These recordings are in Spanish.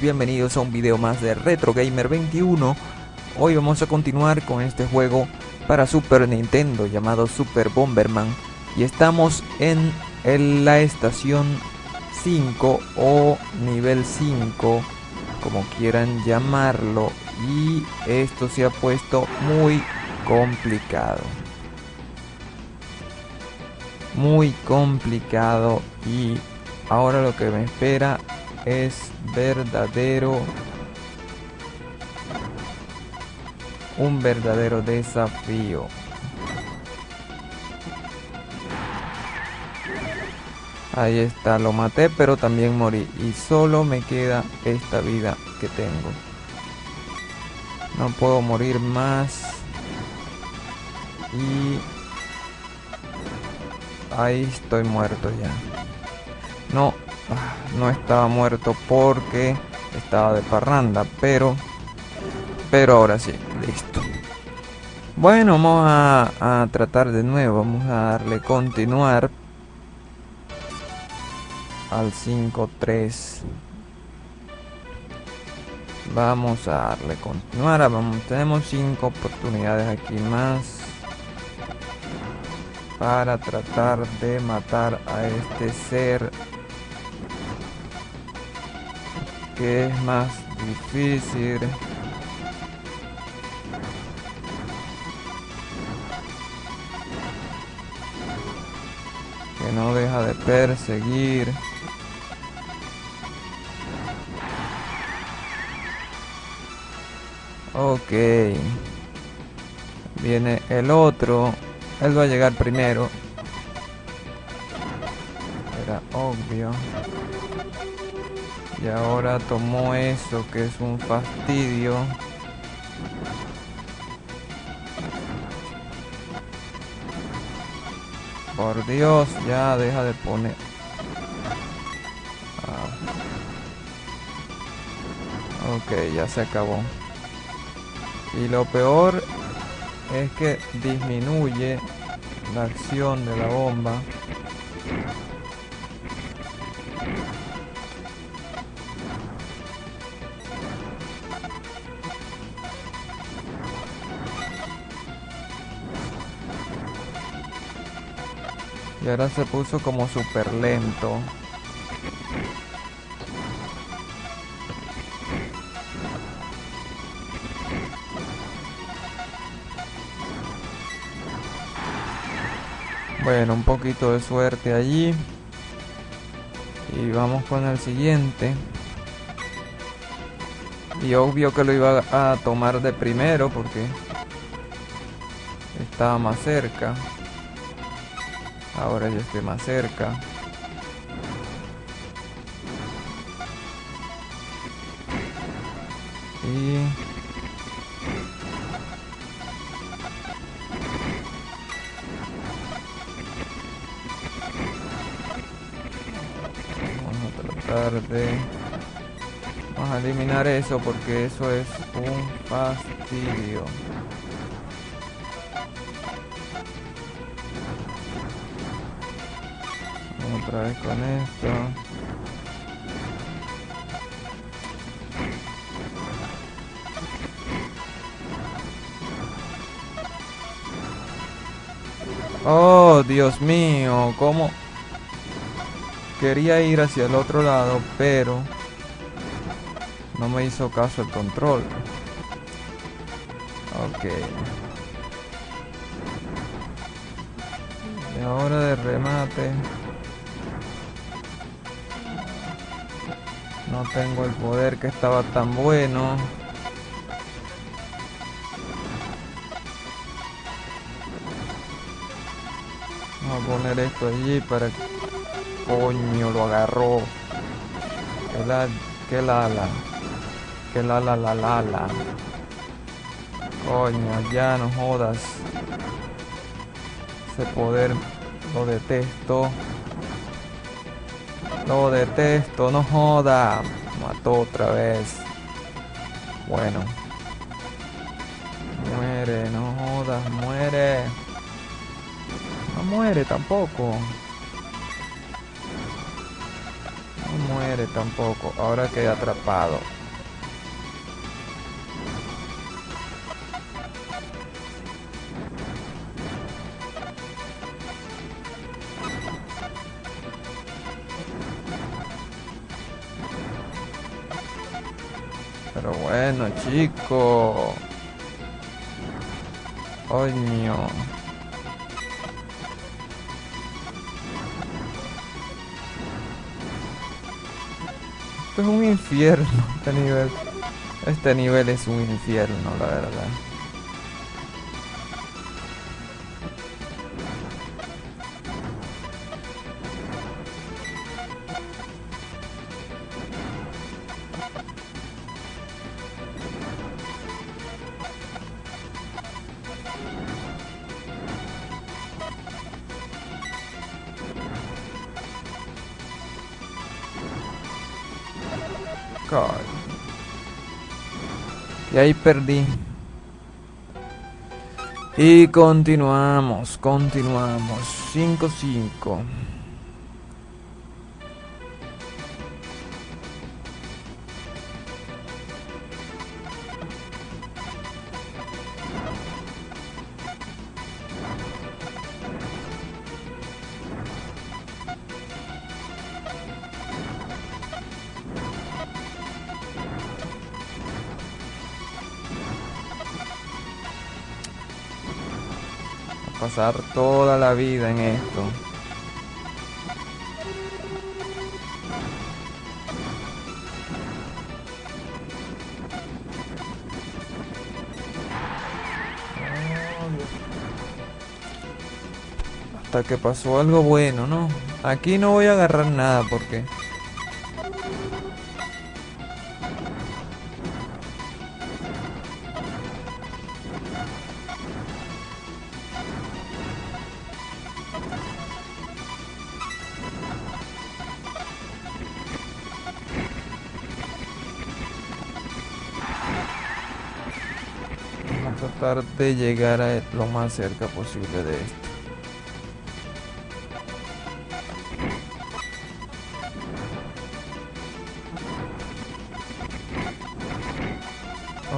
bienvenidos a un video más de Retro Gamer 21 Hoy vamos a continuar con este juego para Super Nintendo llamado Super Bomberman. Y estamos en, la estación 5 o nivel 5 Como quieran llamarlo. Y esto se ha puesto muy complicado. Muy complicado. Y ahora lo que me espera es verdadero un verdadero desafío. Ahí está lo maté pero también morí y solo me queda esta vida que tengo. No puedo morir más y ahí estoy muerto ya. No Ah, no estaba muerto porque estaba de parranda, pero pero ahora sí, listo. Bueno, vamos a, a tratar de nuevo, vamos a darle continuar al 5-3. Vamos a darle continuar, vamos, tenemos 5 oportunidades aquí más para tratar de matar a este ser que es más difícil. Que no deja de perseguir. Ok. Viene el otro. Él va a llegar primero. Era obvio. Y ahora tomó eso que es un fastidio. Por Dios, ya deja de poner. Ah. Ok, ya se acabó. Y lo peor es que disminuye la acción de la bomba. Y ahora se puso como súper lento. Bueno, un poquito de suerte allí. Y vamos con el siguiente. Y obvio que lo iba a tomar de primero porque estaba más cerca. Ahora ya estoy más cerca. Y... Vamos a tratar de... Vamos a eliminar eso porque eso es un fastidio. Otra vez con esto. Oh, Dios mío, cómo quería ir hacia el otro lado, pero no me hizo caso el control. Ok. Y ahora de remate. No tengo el poder que estaba tan bueno. Vamos a poner esto allí para. Coño, lo agarró. Que la... Que la la. Que la la la la la. Coño, ya no jodas. Ese poder lo detesto. Lo detesto, no joda. Mató otra vez. Bueno. Muere, no jodas, muere. No muere tampoco. No muere tampoco. Ahora queda atrapado. Pero bueno, chico. Coño. Esto es un infierno, este nivel. Este nivel es un infierno, la verdad. Y ahí perdí. Y continuamos, continuamos. 5-5. Pasar toda la vida en esto. Hasta que pasó algo bueno, ¿no? Aquí no voy a agarrar nada porque... tratar de llegar a lo más cerca posible de esto.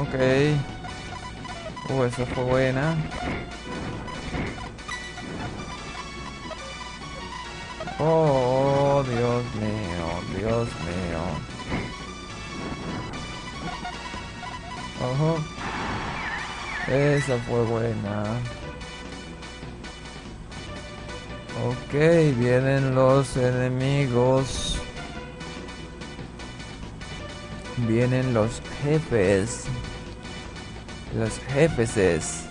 Ok. Uh, esa fue buena. Oh, Dios mío, Dios mío. Ojo. Esa fue buena. Ok, vienen los enemigos. Vienen los jefes. Los jefes.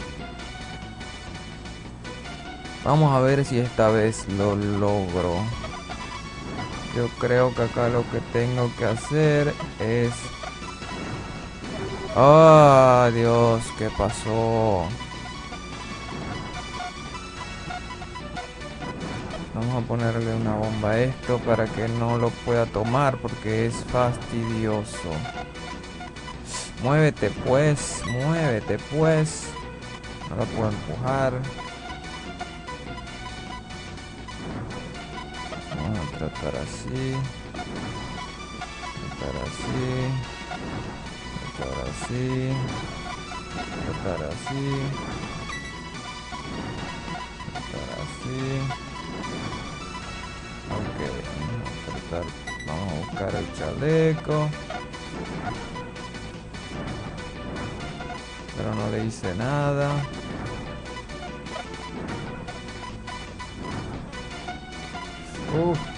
Vamos a ver si esta vez lo logro. Yo creo que acá lo que tengo que hacer es ¡Ah, Dios! ¿Qué pasó? Vamos a ponerle una bomba a esto para que no lo pueda tomar porque es fastidioso. Muévete pues, muévete pues. No lo puedo empujar. Vamos a tratar así. Tratar así tratar así, tratar así, tratar así. Ok, vamos a tratar, vamos a buscar el chaleco. Pero no le hice nada. Uf.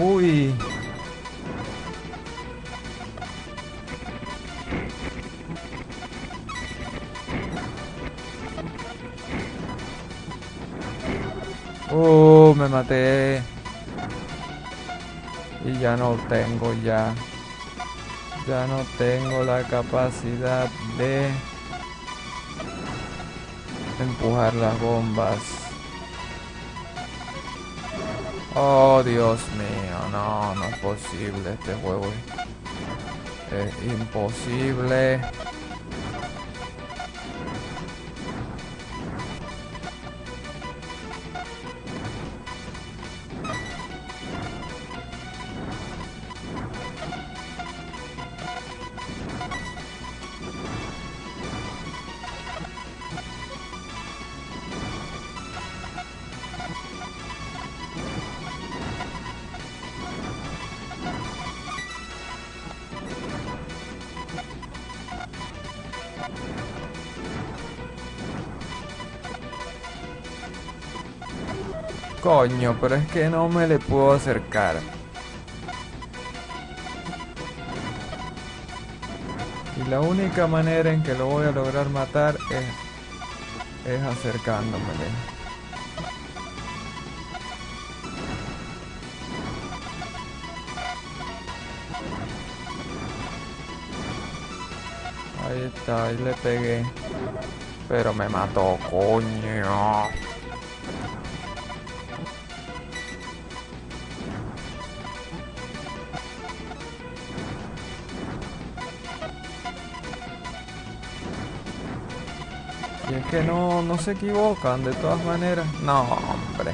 Uy. Oh, me maté. Y ya no tengo ya. Ya no tengo la capacidad de empujar las bombas. Oh, Dios mío, no, no es posible este juego. Es imposible. Coño, pero es que no me le puedo acercar. Y la única manera en que lo voy a lograr matar es, es acercándomele. Ahí está, ahí le pegué. Pero me mató, coño. Y es que no, no se equivocan de todas maneras. No, hombre.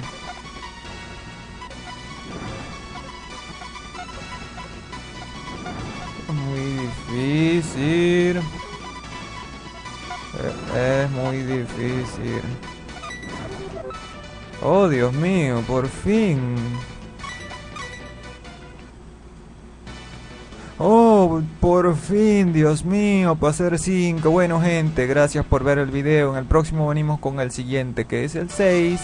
Muy difícil. Es muy difícil. Oh, Dios mío, por fin. Por fin, Dios mío, para ser 5. Bueno, gente, gracias por ver el video. En el próximo venimos con el siguiente, que es el 6.